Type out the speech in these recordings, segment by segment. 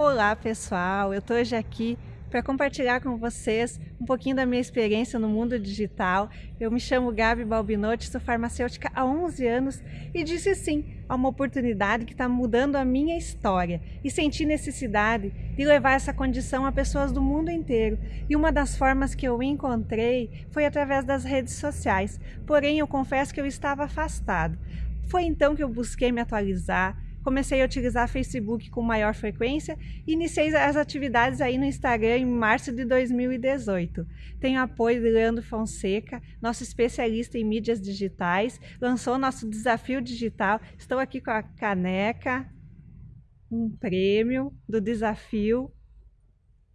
Olá pessoal, eu estou hoje aqui para compartilhar com vocês um pouquinho da minha experiência no mundo digital. Eu me chamo Gabi Balbinotti, sou farmacêutica há 11 anos e disse sim a uma oportunidade que está mudando a minha história e senti necessidade de levar essa condição a pessoas do mundo inteiro. E uma das formas que eu encontrei foi através das redes sociais, porém eu confesso que eu estava afastado. Foi então que eu busquei me atualizar, comecei a utilizar Facebook com maior frequência e iniciei as atividades aí no Instagram em março de 2018. Tenho apoio de Leandro Fonseca, nosso especialista em mídias digitais, lançou nosso desafio digital. Estou aqui com a caneca, um prêmio do desafio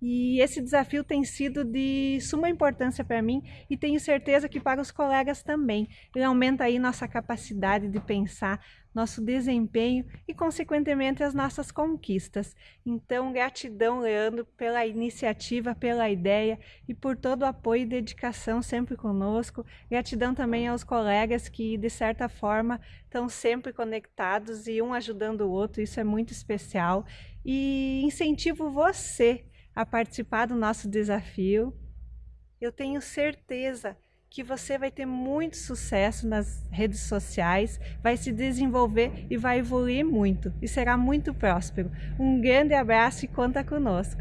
e esse desafio tem sido de suma importância para mim e tenho certeza que para os colegas também. Ele aumenta aí nossa capacidade de pensar, nosso desempenho e, consequentemente, as nossas conquistas. Então, gratidão, Leandro, pela iniciativa, pela ideia e por todo o apoio e dedicação sempre conosco. Gratidão também aos colegas que, de certa forma, estão sempre conectados e um ajudando o outro, isso é muito especial. E incentivo você a participar do nosso desafio. Eu tenho certeza que você vai ter muito sucesso nas redes sociais, vai se desenvolver e vai evoluir muito e será muito próspero. Um grande abraço e conta conosco!